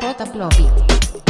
J. Floppy.